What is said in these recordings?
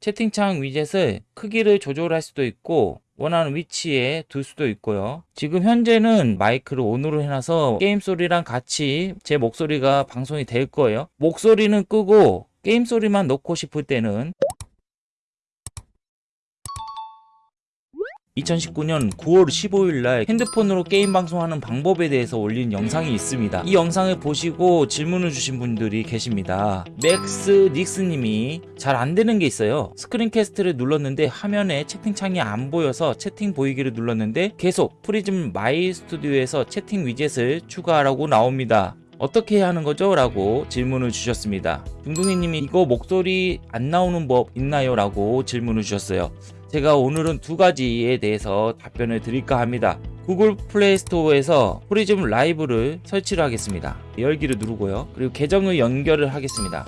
채팅창 위젯을 크기를 조절할 수도 있고 원하는 위치에 둘 수도 있고요. 지금 현재는 마이크를 on으로 해놔서 게임 소리랑 같이 제 목소리가 방송이 될 거예요. 목소리는 끄고 게임 소리만 넣고 싶을 때는 2019년 9월 15일 날 핸드폰으로 게임 방송하는 방법에 대해서 올린 영상이 있습니다. 이 영상을 보시고 질문을 주신 분들이 계십니다. 맥스 닉스님이 잘 안되는 게 있어요. screencast를 눌렀는데 화면에 채팅창이 안 보여서 채팅 보이기를 눌렀는데 계속 Prism My Studio에서 채팅 위젯을 추가하라고 나옵니다. 어떻게 해야 하는 거죠? 라고 질문을 주셨습니다. 중둥이님이 이거 목소리 안 나오는 법 있나요? 라고 질문을 주셨어요. 제가 오늘은 두 가지에 대해서 답변을 드릴까 합니다. 구글 플레이 스토어에서 Prism Live를 설치를 하겠습니다. 열기를 누르고요. 그리고 계정을 연결을 하겠습니다.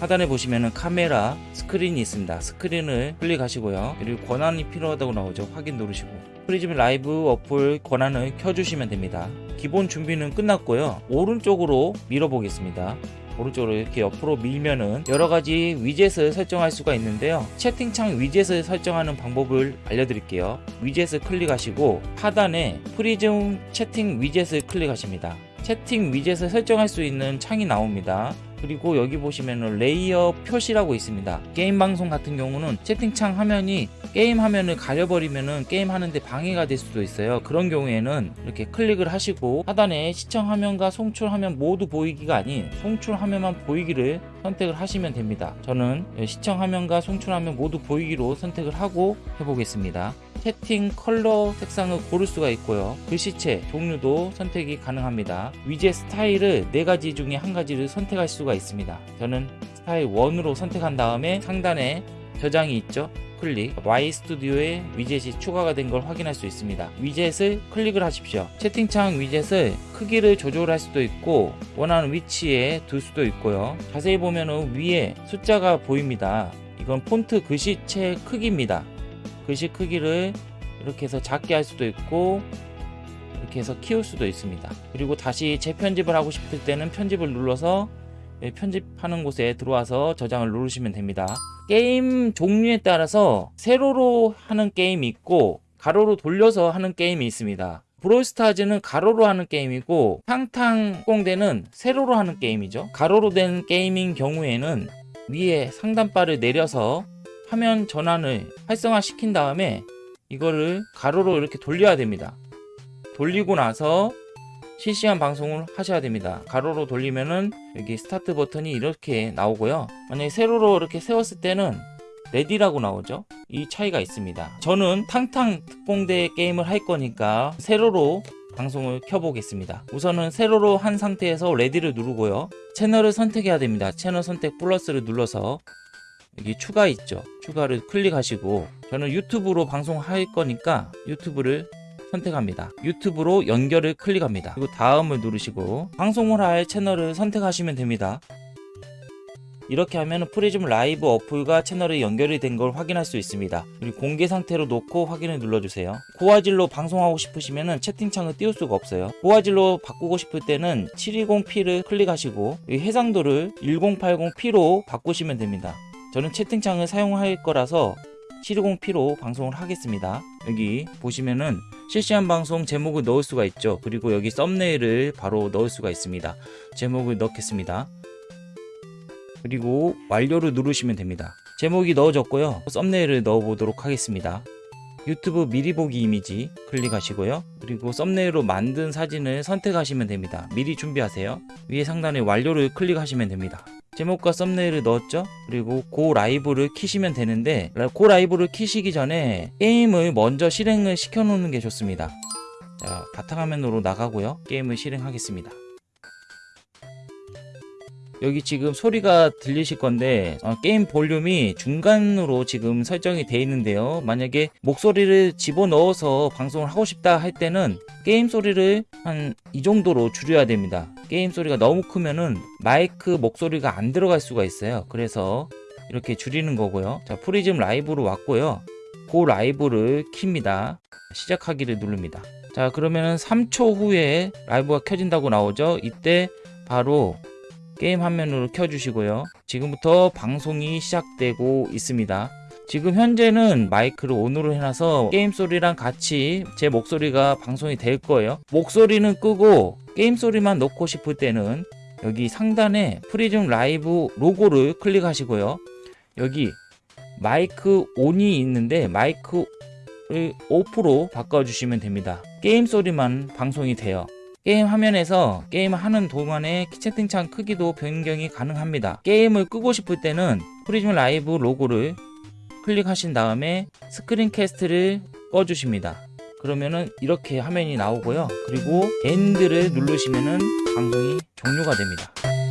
하단에 보시면 카메라 스크린이 있습니다. 스크린을 클릭하시고요. 그리고 권한이 필요하다고 나오죠. 확인 누르시고 Prism Live 어플 권한을 켜주시면 됩니다. 기본 준비는 끝났고요. 오른쪽으로 밀어보겠습니다. 오른쪽으로 이렇게 옆으로 밀면은 여러가지 위젯을 설정할 수가 있는데요. 채팅창 위젯을 설정하는 방법을 알려드릴게요. 위젯을 클릭하시고 하단에 Prism 채팅 위젯을 클릭하십니다. 채팅 위젯을 설정할 수 있는 창이 나옵니다 그리고 여기 보시면 레이어 표시라고 있습니다. 게임 방송 같은 경우는 채팅창 화면이 게임 화면을 가려버리면 게임 하는데 방해가 될 수도 있어요. 그런 경우에는 이렇게 클릭을 하시고 하단에 시청 화면과 송출 화면 모두 보이기가 아닌 송출 화면만 보이기를 선택을 하시면 됩니다. 저는 시청 화면과 송출 화면 모두 보이기로 선택을 하고 해보겠습니다 채팅 컬러 색상을 고를 수가 있고요. 글씨체 종류도 선택이 가능합니다. 위젯 스타일을 4가지 중에 한 가지를 선택할 수가 있습니다. 저는 스타일 1으로 선택한 다음에 상단에 저장이 있죠. 클릭. Y 스튜디오에 위젯이 추가가 된 걸 확인할 수 있습니다. 위젯을 클릭을 하십시오. 채팅창 위젯을 크기를 조절할 수도 있고 원하는 위치에 둘 수도 있고요. 자세히 보면 위에 숫자가 보입니다. 이건 폰트 글씨체 크기입니다 글씨 크기를 이렇게 해서 작게 할 수도 있고 이렇게 해서 키울 수도 있습니다. 그리고 다시 재편집을 하고 싶을 때는 편집을 눌러서 편집하는 곳에 들어와서 저장을 누르시면 됩니다. 게임 종류에 따라서 세로로 하는 게임이 있고 가로로 돌려서 하는 게임이 있습니다. 브롤스타즈는 가로로 하는 게임이고 탕탕공대는 세로로 하는 게임이죠. 가로로 된 게임인 경우에는 위에 상단바를 내려서 화면 전환을 활성화 시킨 다음에 이거를 가로로 이렇게 돌려야 됩니다. 돌리고 나서 실시간 방송을 하셔야 됩니다. 가로로 돌리면은 여기 start 버튼이 이렇게 나오고요. 만약에 세로로 이렇게 세웠을 때는 ready라고 나오죠? 이 차이가 있습니다. 저는 탕탕 특공대 게임을 할 거니까 세로로 방송을 켜보겠습니다. 우선은 세로로 한 상태에서 ready를 누르고요. 채널을 선택해야 됩니다. 채널 선택 플러스를 눌러서 여기 추가 있죠 추가를 클릭하시고 저는 유튜브로 방송할 거니까 유튜브를 선택합니다. 유튜브로 연결을 클릭합니다. 그리고 다음을 누르시고 방송을 할 채널을 선택하시면 됩니다. 이렇게 하면 Prism Live 어플과 채널이 연결이 된 걸 확인할 수 있습니다. 그리고 공개 상태로 놓고 확인을 눌러주세요. 고화질로 방송하고 싶으시면 채팅창을 띄울 수가 없어요. 고화질로 바꾸고 싶을 때는 720p를 클릭하시고 해상도를 1080p로 바꾸시면 됩니다 저는 채팅창을 사용할 거라서 720p로 방송을 하겠습니다. 여기 보시면은 실시간 방송 제목을 넣을 수가 있죠. 그리고 여기 썸네일을 바로 넣을 수가 있습니다. 제목을 넣겠습니다. 그리고 완료를 누르시면 됩니다. 제목이 넣어졌고요. 썸네일을 넣어 보도록 하겠습니다. 유튜브 미리 보기 이미지 클릭하시고요. 그리고 썸네일로 만든 사진을 선택하시면 됩니다. 미리 준비하세요. 위에 상단에 완료를 클릭하시면 됩니다 제목과 썸네일을 넣었죠? 그리고 고 라이브를 키시면 되는데 고 라이브를 키시기 전에 게임을 먼저 실행을 시켜 놓는 게 좋습니다. 자 바탕화면으로 나가고요. 게임을 실행하겠습니다 여기 지금 소리가 들리실 건데 어, 게임 볼륨이 중간으로 지금 설정이 되어 있는데요. 만약에 목소리를 집어넣어서 방송을 하고 싶다 할 때는 게임 소리를 한 이 정도로 줄여야 됩니다. 게임 소리가 너무 크면은 마이크 목소리가 안 들어갈 수가 있어요. 그래서 이렇게 줄이는 거고요. 자 Prism Live로 왔고요. 그 라이브를 킵니다. 시작하기를 누릅니다. 자 그러면은 3초 후에 라이브가 켜진다고 나오죠? 이때 바로 게임 화면으로 켜주시고요. 지금부터 방송이 시작되고 있습니다. 지금 현재는 마이크를 on으로 해놔서 게임 소리랑 같이 제 목소리가 방송이 될 거예요. 목소리는 끄고 게임 소리만 넣고 싶을 때는 여기 상단에 Prism Live 로고를 클릭하시고요. 여기 마이크 on이 있는데 마이크를 off로 바꿔주시면 됩니다. 게임 소리만 방송이 돼요. 게임 화면에서 게임 하는 동안에 채팅창 크기도 변경이 가능합니다. 게임을 끄고 싶을 때는 Prism Live 로고를 클릭하신 다음에 screencast를 꺼주십니다. 그러면은 이렇게 화면이 나오고요. 그리고 end를 누르시면은 방송이 종료가 됩니다.